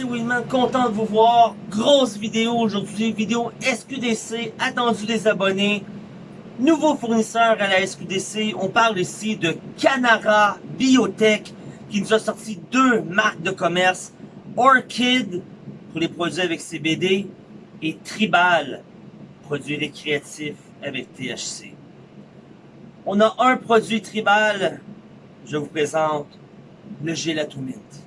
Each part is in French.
c'est Winman, content de vous voir. Grosse vidéo aujourd'hui, vidéo SQDC, attendu des abonnés. Nouveau fournisseur à la SQDC, on parle ici de Canara Biotech qui nous a sorti deux marques de commerce. Orchid pour les produits avec CBD et Tribal, produits récréatifs avec THC. On a un produit Tribal, je vous présente le Gelatomint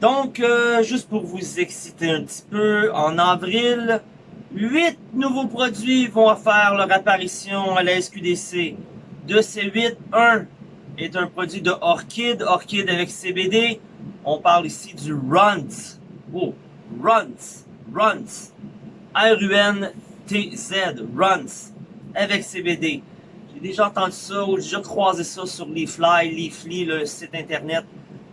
Donc, euh, juste pour vous exciter un petit peu, en avril, 8 nouveaux produits vont faire leur apparition à la SQDC. De ces 8, un est un produit de Orchid, Orchid avec CBD. On parle ici du Runs. Oh, Runs, Runs. R-U-N-T-Z, avec CBD. Déjà entendu ça, ou déjà croisé ça sur Leafly, Leafly, le site internet,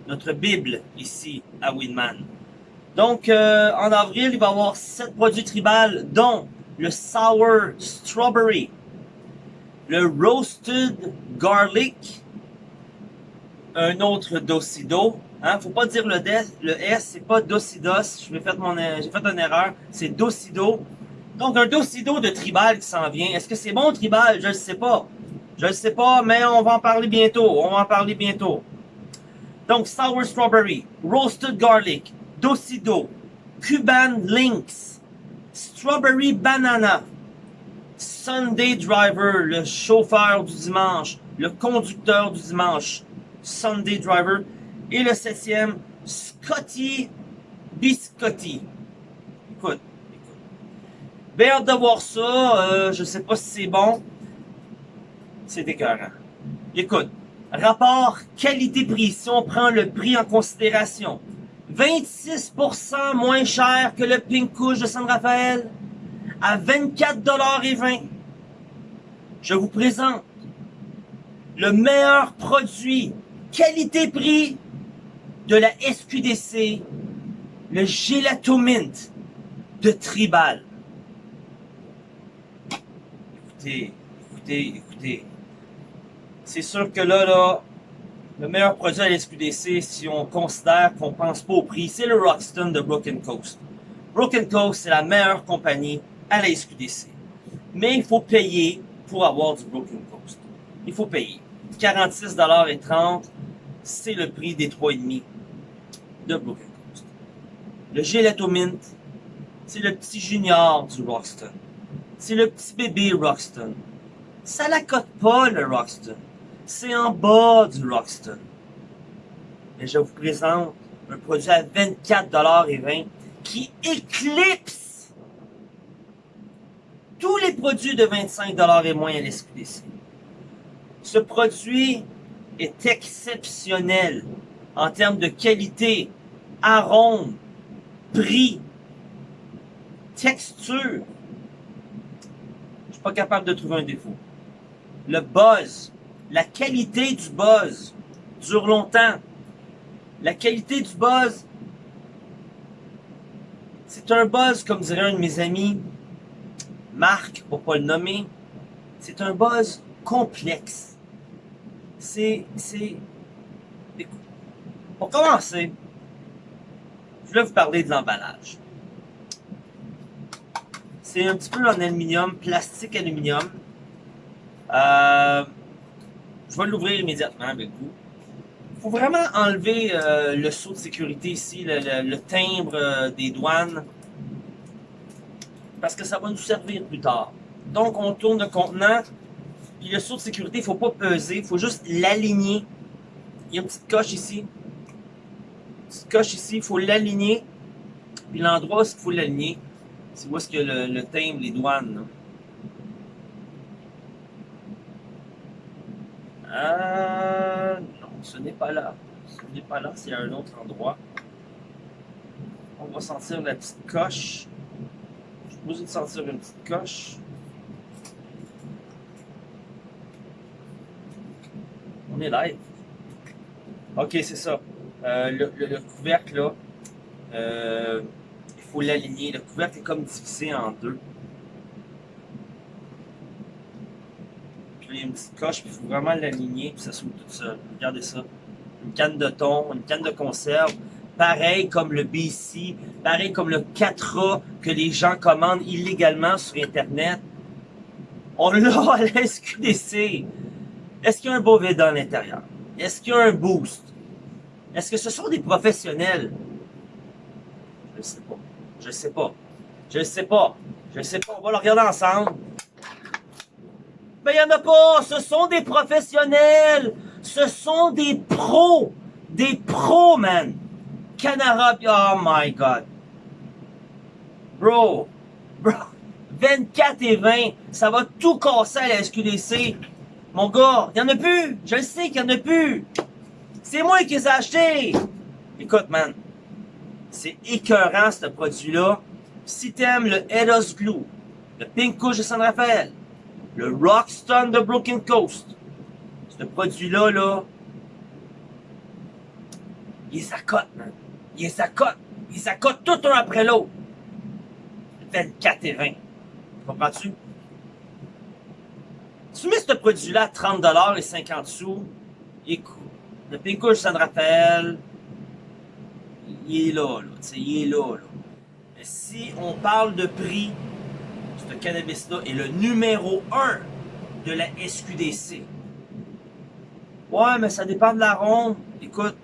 notre Bible ici à Winman. Donc, euh, en avril, il va y avoir 7 produits tribales, dont le Sour Strawberry, le Roasted Garlic, un autre Docido. Hein, faut pas dire le, le S, c'est pas Docidos. J'ai fait, mon, j'ai fait une erreur. C'est Docido. Donc, un Docido de Tribal qui s'en vient. Est-ce que c'est bon, Tribal? Je ne sais pas. Je ne sais pas, mais on va en parler bientôt. On va en parler bientôt. Donc, Sour Strawberry, Roasted Garlic, Docido, Cuban Links, Strawberry Banana, Sunday Driver, le chauffeur du dimanche, le conducteur du dimanche, Sunday Driver, et le septième, Scotty Biscotti. Écoute, écoute. Bien hâte de voir ça, euh, je sais pas si c'est bon, c'est écœurant. Écoute, rapport qualité-prix, si on prend le prix en considération, 26% moins cher que le Pink Couche de San Rafael, à 24,20$. Je vous présente le meilleur produit qualité-prix de la SQDC, le Gelato Mint de Tribal. Écoutez, écoutez, écoutez. C'est sûr que là, le meilleur produit à la SQDC, si on considère qu'on pense pas au prix, c'est le Roxton de Broken Coast. Broken Coast, c'est la meilleure compagnie à la SQDC. Mais il faut payer pour avoir du Broken Coast. Il faut payer. 46,30$, c'est le prix des 3,5 de Broken Coast. Le Gelato Mint, c'est le petit junior du Roxton. C'est le petit bébé Roxton. Ça la cote pas, le Roxton. C'est en bas du Roxton. Et je vous présente un produit à 24,20$ qui éclipse tous les produits de 25$ et moins à l'SQDC. Ce produit est exceptionnel en termes de qualité, arôme, prix, texture. Je suis pas capable de trouver un défaut. Le buzz, la qualité du buzz dure longtemps. La qualité du buzz, c'est un buzz, comme dirait un de mes amis, Marc, pour pas le nommer, c'est un buzz complexe. C'est, c'est, pour commencer, je voulais vous parler de l'emballage. C'est un petit peu en aluminium, plastique aluminium. Euh, je vais l'ouvrir immédiatement avec vous. Il faut vraiment enlever euh, le saut de sécurité ici, le, timbre euh, des douanes, parce que ça va nous servir plus tard. Donc, on tourne le contenant, puis le saut de sécurité, il ne faut pas peser, il faut juste l'aligner. Il y a une petite coche ici. Une petite coche ici, il faut l'aligner. Puis l'endroit où il faut l'aligner, c'est où est-ce que le, le timbre, les douanes. Euh, non, ce n'est pas là. Ce n'est pas là, c'est un autre endroit. On va sentir la petite coche. Je suis posé de sentir une petite coche. On est live. Ok, c'est ça. Euh, le, le, couvercle, là, euh, il faut l'aligner. Le couvercle est comme divisé en deux. y a une petite coche, puis il faut vraiment l'aligner, puis ça s'ouvre tout seul. Regardez ça. Une canne de thon, une canne de conserve, pareil comme le BC, pareil comme le 4A que les gens commandent illégalement sur Internet. On l'a à la SQDC. Est-ce qu'il y a un vide à l'intérieur? Est-ce qu'il y a un boost? Est-ce que ce sont des professionnels? Je ne sais pas. Je ne sais pas. Je ne sais pas. Je ne sais pas. On va le regarder ensemble. Ben, il n'y en a pas. Ce sont des professionnels. Ce sont des pros. Des pros, man. Canara, oh my God. Bro. Bro. 24 et 20. Ça va tout casser à la SQDC. Mon gars, il n'y en a plus. Je le sais qu'il n'y en a plus. C'est moi qui les ai achetés. Écoute, man. C'est écœurant, ce produit-là. Si t'aimes le Edos Glue, le Pink Couche de San Rafael, le Rockstone de Broken Coast, ce produit-là, là, il s'accote, man. Il s'accote. Il s'accote tout un après l'autre. 24 et 20. Comprends-tu? Tu mets ce produit-là à 30 et 50 sous, écoute, le Pinkush San Rafael, il est là, là, il est là, là. Mais si on parle de prix, cannabis-là est le numéro 1 de la SQDC. Ouais, mais ça dépend de la ronde. Écoute,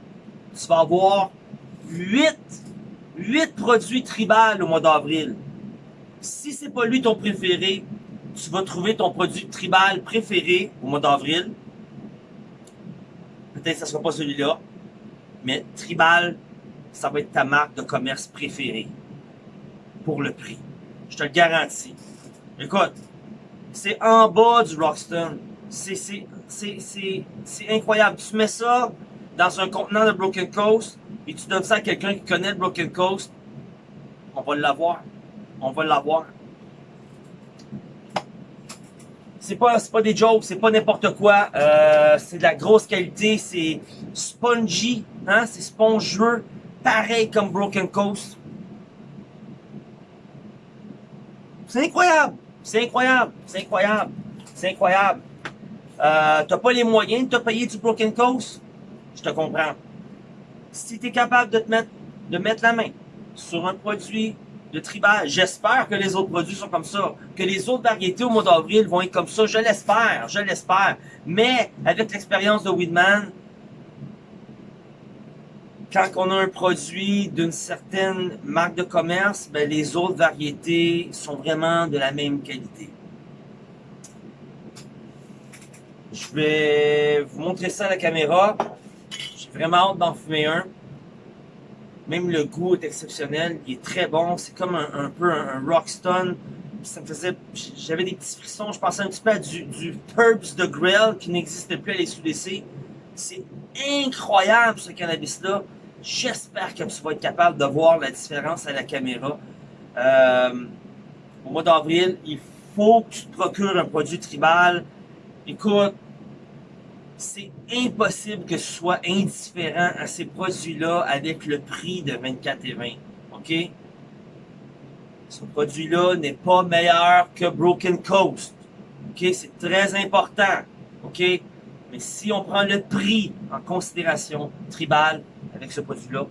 tu vas avoir 8, 8 produits tribales au mois d'avril. Si c'est pas lui ton préféré, tu vas trouver ton produit tribal préféré au mois d'avril. Peut-être que ce ne sera pas celui-là, mais tribal, ça va être ta marque de commerce préférée pour le prix. Je te le garantis. Écoute, c'est en bas du Rockstone. C'est incroyable. Tu mets ça dans un contenant de Broken Coast et tu donnes ça à quelqu'un qui connaît le Broken Coast, on va l'avoir. On va l'avoir c'est pas, pas des jokes, c'est pas n'importe quoi. Euh, c'est de la grosse qualité, c'est spongy, hein, c'est spongieux, pareil comme Broken Coast. C'est incroyable, c'est incroyable, c'est incroyable, c'est incroyable. Euh, t'as pas les moyens de te payer du Broken Coast? Je te comprends. Si tu es capable de te mettre, de mettre la main sur un produit de tribal. J'espère que les autres produits sont comme ça, que les autres variétés au mois d'avril vont être comme ça. Je l'espère, je l'espère. Mais avec l'expérience de Weedman, quand on a un produit d'une certaine marque de commerce, ben les autres variétés sont vraiment de la même qualité. Je vais vous montrer ça à la caméra. J'ai vraiment hâte d'en fumer un. Même le goût est exceptionnel, il est très bon. C'est comme un, peu un, rockstone. Ça me faisait, j'avais des petits frissons. Je pensais un petit peu à du, du Purps de Grill qui n'existait plus à l'SUDC. C'est incroyable ce cannabis-là. J'espère que tu vas être capable de voir la différence à la caméra. Euh, au mois d'avril, il faut que tu te procures un produit tribal. Écoute, c'est impossible que ce soit indifférent à ces produits-là avec le prix de 24 et 20. OK? Ce produit-là n'est pas meilleur que Broken Coast. OK? C'est très important. OK? Mais si on prend le prix en considération, Tribal, avec ce produit-là,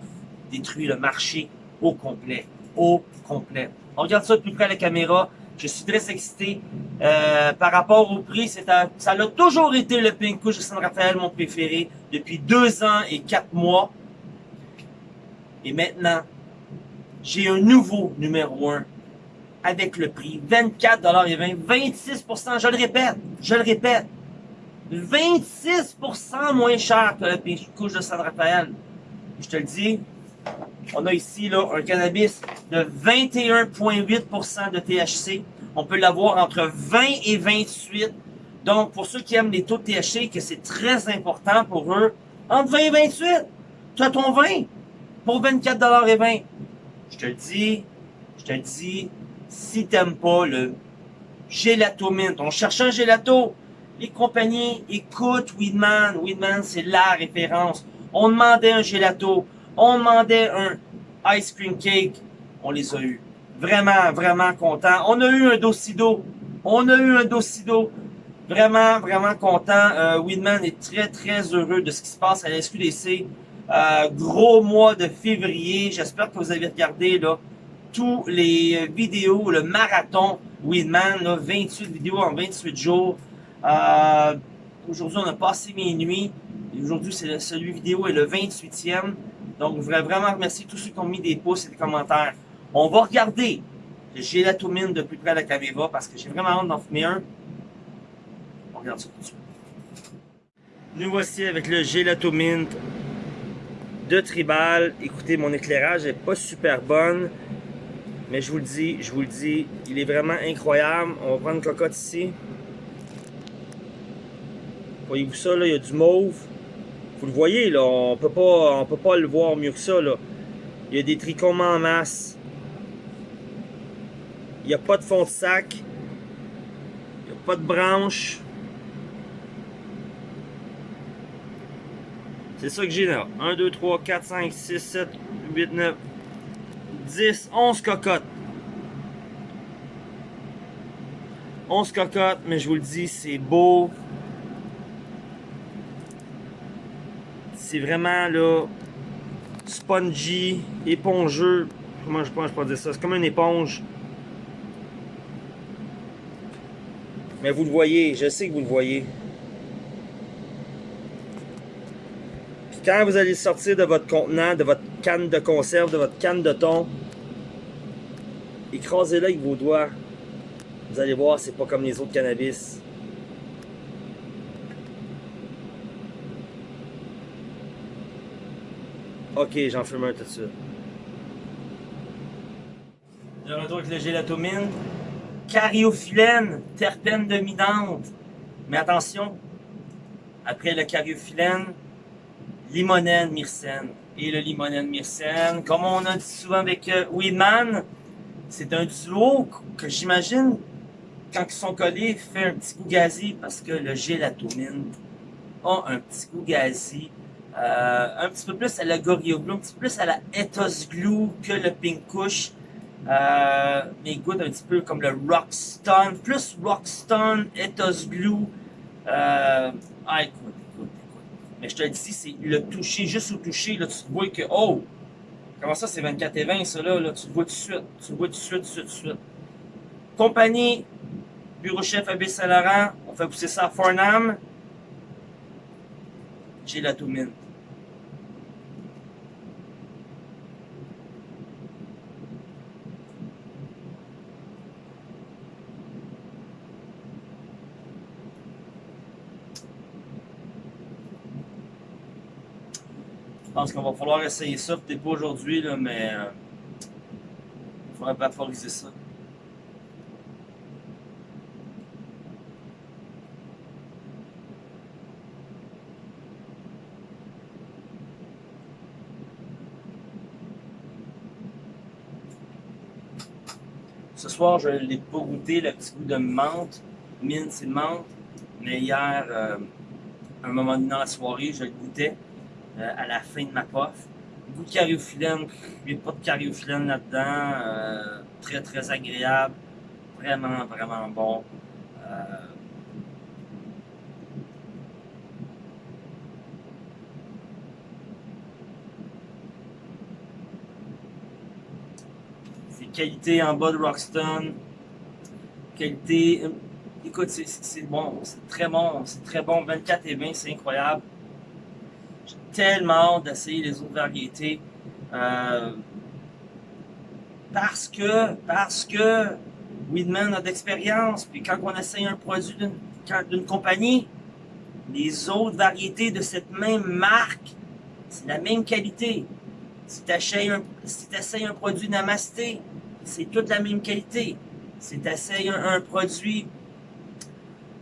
détruit le marché au complet. Au complet. On regarde ça de plus près à la caméra. Je suis très excité. Euh, par rapport au prix, c'est ça a toujours été le Pink de San Rafael, mon préféré, depuis deux ans et quatre mois. Et maintenant, j'ai un nouveau numéro 1 avec le prix 24,20 26% je le répète, je le répète, 26% moins cher que le Pink de San Rafael. Je te le dis, on a ici là, un cannabis de 21,8% de THC. On peut l'avoir entre 20 et 28. Donc, pour ceux qui aiment les taux de THC, que c'est très important pour eux, entre 20 et 28, tu as ton 20 pour 24 et 20. Je te le dis, je te le dis, si t'aimes pas le gelato mint, on cherche un gelato, les compagnies écoutent Weedman. Weedman, c'est la référence. On demandait un gelato. On demandait un ice cream cake. On les a eu. Vraiment, vraiment content. On a eu un docido. On a eu un docido. Vraiment, vraiment content. Euh, Winman est très, très heureux de ce qui se passe à la SQDC. Euh, gros mois de février. J'espère que vous avez regardé là, tous les vidéos, le marathon Winman, 28 vidéos en 28 jours. Euh, aujourd'hui, on a passé minuit. Aujourd'hui, c'est celui vidéo est le 28e. Donc, je voudrais vraiment remercier tous ceux qui ont mis des pouces et des commentaires. On va regarder le gélatomine de plus près à la caméra parce que j'ai vraiment hâte d'en fumer un. On regarde ça tout de suite. Nous voici avec le gélatomine de Tribal. Écoutez, mon éclairage n'est pas super bonne. Mais je vous le dis, je vous le dis, il est vraiment incroyable. On va prendre une cocotte ici. Voyez-vous ça, là, il y a du mauve. Vous le voyez, là, on peut pas, on peut pas le voir mieux que ça, là. Il y a des trichomes en masse. Il n'y a pas de fond de sac. Il n'y a pas de branche. C'est ça que j'ai là. 1, 2, 3, 4, 5, 6, 7, 8, 9, 10, 11 cocottes. 11 cocottes, mais je vous le dis, c'est beau. C'est vraiment là, spongy, épongeux. Comment je pense pas dire ça? C'est comme une éponge. Mais vous le voyez, je sais que vous le voyez. Puis quand vous allez sortir de votre contenant, de votre canne de conserve, de votre canne de thon, écrasez-le avec vos doigts. Vous allez voir, c'est pas comme les autres cannabis. Ok, j'en fume un tout de suite. De retour avec le gélatomine. Cariophyllène, terpène dominante. Mais attention, après le cariophyllène, limonène myrcène. Et le limonène myrcène, comme on a dit souvent avec euh, Weedman, c'est un duo que j'imagine, quand ils sont collés, fait un petit goût gazi parce que le gélatomine a un petit goût gazi. Euh, un petit peu plus à la Glue, un petit peu plus à la Ethos Glue que le Pink Kush. Euh, un petit peu comme le Rockstone, plus Rockstone, Ethos Glue. Euh, ah, écoute, écoute, écoute. Mais je te dis, c'est le toucher, juste au toucher, là, tu vois que, oh, comment ça, c'est 24 et 20, ça, là, là, tu le vois tout de suite, tu le vois tout de suite, tout de suite, tout de suite. Compagnie, bureau chef AB Saint-Laurent, on fait pousser ça à Farnham. J'ai la pense qu'on va falloir essayer ça, peut-être pas aujourd'hui, mais euh, il faudrait vaporiser ça. Ce soir, je ne l'ai pas goûté, le petit goût de menthe. Mine, c'est menthe. Mais hier, euh, à un moment donné dans la soirée, je le goûtais euh, à la fin de ma puff. Goût cariophyllène, a pas de cariophyllène là-dedans. Euh, très, très agréable. Vraiment, vraiment bon. Euh, c'est qualité en bas de Rockstone. Qualité. Écoute, c'est bon, c'est très bon, c'est très bon. 24 et 20, c'est incroyable. Tellement hâte d'essayer les autres variétés. Euh, parce que, parce que Weedman a d'expérience. Puis quand on essaye un produit d'une compagnie, les autres variétés de cette même marque, c'est la même qualité. Si tu essayes un, si un produit Namasté, c'est toute la même qualité. Si tu essayes un, produit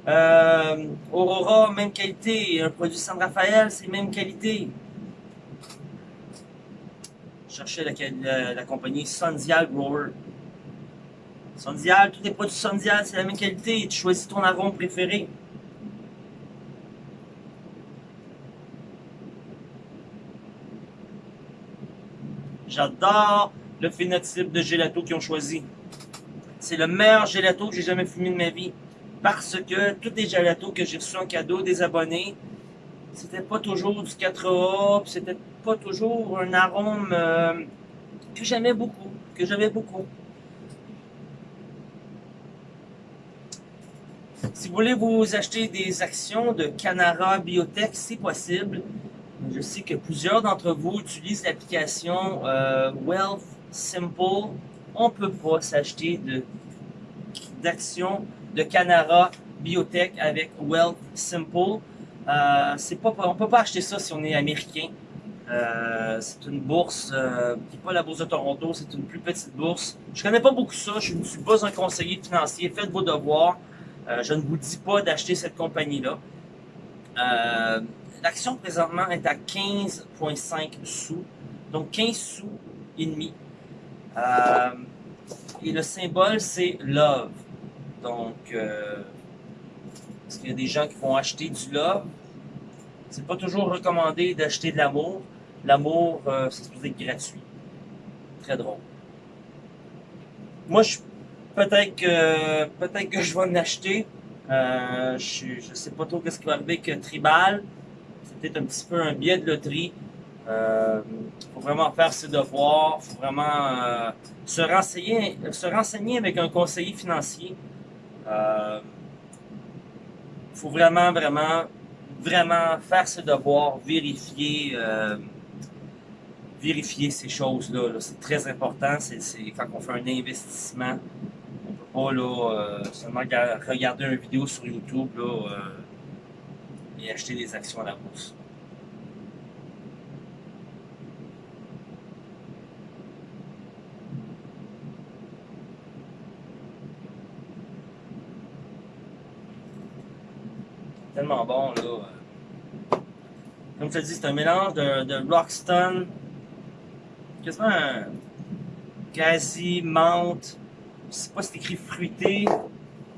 euh, Aurora, même qualité. Un produit San Rafael, c'est même qualité. La, la, la compagnie Sundial Grower. Sundial, tous les produits Sundial, c'est la même qualité. Tu choisis ton arôme préféré. J'adore le phénotype de gelato qu'ils ont choisi. C'est le meilleur gelato que j'ai jamais fumé de ma vie. Parce que tous les gelatos que j'ai reçus en cadeau des abonnés, c'était pas toujours du 4A, c'était pas toujours un arôme euh, que j'aimais beaucoup, que j'aimais beaucoup. Si vous voulez vous acheter des actions de Canara Biotech, c'est possible. Je sais que plusieurs d'entre vous utilisent l'application euh, Wealth Simple. On ne peut pas s'acheter d'actions de, Canara Biotech avec Wealth Simple. Euh, pas, on ne peut pas acheter ça si on est américain. Euh, c'est une bourse euh, qui n'est pas la bourse de Toronto, c'est une plus petite bourse. Je connais pas beaucoup ça, je ne suis pas un conseiller financier. Faites vos devoirs. Euh, je ne vous dis pas d'acheter cette compagnie-là. Euh, l'action présentement est à 15,5 sous, donc 15 sous et demi. Euh, et le symbole, c'est Love. Donc, est-ce qu'il y a des gens qui vont acheter du Love? C'est pas toujours recommandé d'acheter de l'amour. L'amour, c'est supposé être gratuit. Très drôle. Moi, je Peut-être que peut-être que je vais en acheter. Euh, je ne sais pas trop ce qui va arriver avec Tribal. C'est peut-être un petit peu un biais de loterie. Il euh, faut vraiment faire ses devoirs. Faut vraiment euh, se, renseigner, se renseigner avec un conseiller financier. Il faut vraiment, vraiment, vraiment faire ses devoirs, vérifier vérifier ces choses-là. c'est très important. Quand on fait un investissement pas là, euh, seulement regarder une vidéo sur YouTube là, euh, et acheter des actions à la bourse. Tellement bon là. Comme je te dis, c'est un mélange de, de Rockstone, quasiment un quasi menthe c'est pas c'est écrit fruité,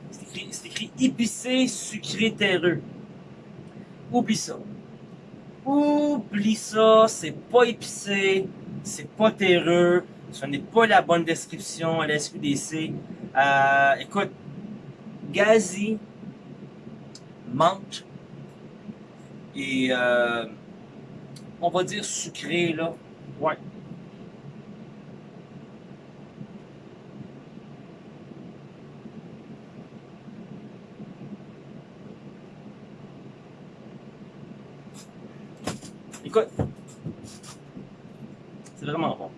c'est écrit, épicé, sucré, terreux. Oublie ça. Oublie ça, c'est pas épicé, c'est pas terreux, ce n'est pas la bonne description à la SQDC. Euh, écoute, gazi, menthe et euh, on va dire sucré là. Ouais, Écoute, c'est vraiment bon.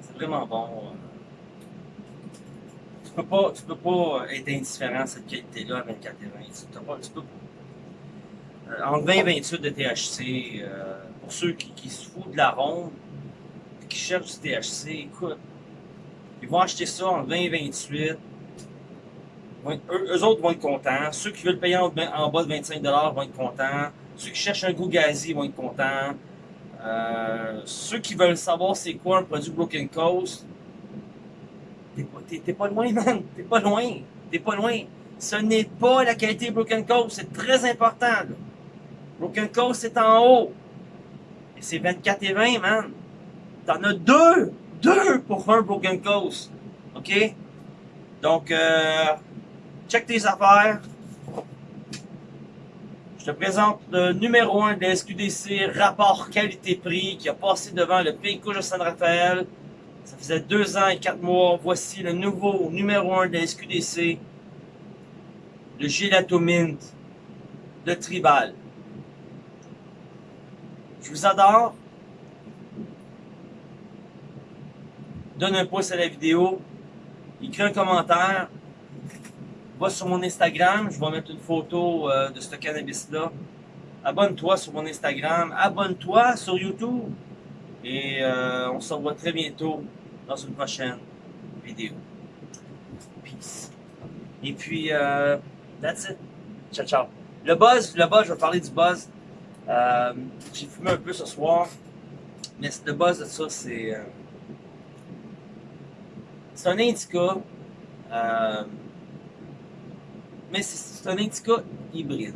C'est vraiment bon. Tu peux pas, tu peux pas être indifférent à cette qualité-là à 24 et 20. Tu, pas, tu peux pas. Entre 20 et 28 de THC, euh, pour ceux qui, se foutent de la ronde, qui cherchent du THC, écoute, ils vont acheter ça en 20 et 28. Eux, autres vont être contents. Ceux qui veulent payer en, en bas de 25 vont être contents. Ceux qui cherchent un goût gazi vont être contents. Euh, ceux qui veulent savoir c'est quoi un produit Broken Coast, t'es pas, loin, man. T'es pas loin. T'es pas loin. Ce n'est pas la qualité Broken Coast. C'est très important. Broken Coast, c'est en haut. Et c'est 24 et 20, man. T'en as deux. Deux pour un Broken Coast. OK? Donc, euh, check tes affaires. Je te présente le numéro 1 de la SQDC, rapport qualité-prix, qui a passé devant le Pays de San Rafael. Ça faisait deux ans et quatre mois. Voici le nouveau numéro 1 de la SQDC, le Gelato Mint de Tribal. Je vous adore. Donne un pouce à la vidéo. Écris un commentaire va sur mon Instagram, je vais mettre une photo euh, de ce cannabis-là. Abonne-toi sur mon Instagram, abonne-toi sur YouTube. Et euh, on se revoit très bientôt dans une prochaine vidéo. Peace. Et puis, euh, that's it. Ciao, ciao. Le buzz, le buzz, je vais parler du buzz. J'ai fumé un peu ce soir. Mais le buzz de ça, c'est... c'est un indica. Mais c'est un indica hybride.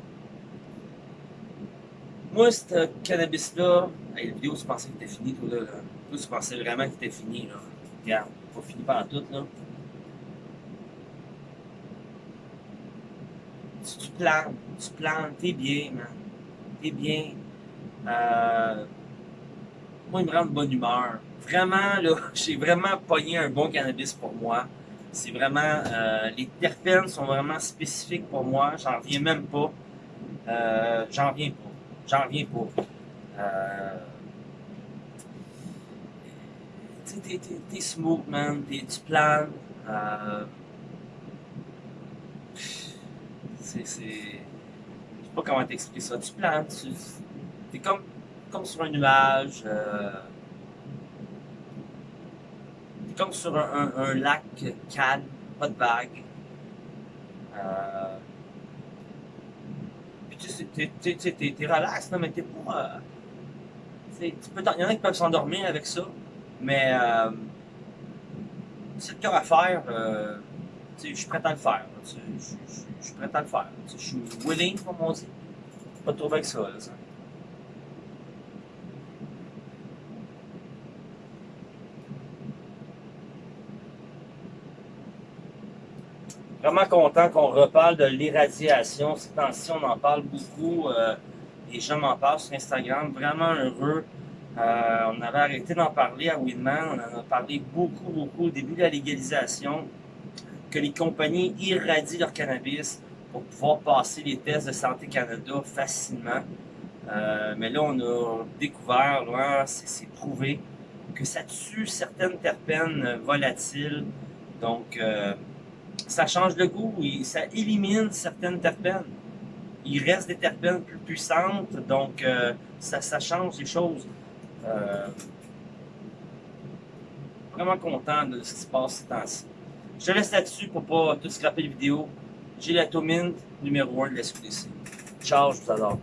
Moi, ce cannabis-là, la vidéo, tu pensais que était fini, toi, là. Toi, tu pensais vraiment qu'il était fini, là. Regarde, pas fini par tout, là. plantes, tu plantes, t'es bien, man. T'es bien. Euh, moi, il me rend de bonne humeur. Vraiment, là, j'ai vraiment pogné un bon cannabis pour moi. C'est vraiment, euh, les terpènes sont vraiment spécifiques pour moi. J'en reviens même pas. Euh, j'en reviens pas. J'en reviens pas. Euh, t'es smooth, man. tu planes. Euh, c'est. Pas comment t'expliquer ça. Tu planes. Tu, t'es comme, comme sur un nuage. Euh, comme sur un, un, lac calme, pas de vagues. Euh, puis tu sais, t'es, t'es, relax, non, mais t'es pas. Euh, tu peux, il y en a qui peuvent s'endormir avec ça, mais euh, c'est le cœur à faire. Euh, je suis prêt à le faire. Je suis prêt à le faire. Je suis willing, comme on dit. Pas trop avec ça. Là, ça. Vraiment content qu'on reparle de l'irradiation. Ces temps-ci, on en parle beaucoup. Euh, les gens m'en parlent sur Instagram. Vraiment heureux. Euh, on avait arrêté d'en parler à Winman. On en a parlé beaucoup, beaucoup au début de la légalisation. Que les compagnies irradient leur cannabis pour pouvoir passer les tests de Santé Canada facilement. Euh, mais là, on a découvert, c'est prouvé, que ça tue certaines terpènes volatiles. Donc, ça change le goût, et ça élimine certaines terpènes. Il reste des terpènes plus puissantes, donc euh, ça, ça, change les choses. Euh, vraiment content de ce qui se passe ces temps-ci. Je laisse là-dessus pour pas tout scraper la vidéo. J'ai la Tomine numéro 1 de la SQDC. Ciao, je vous adore.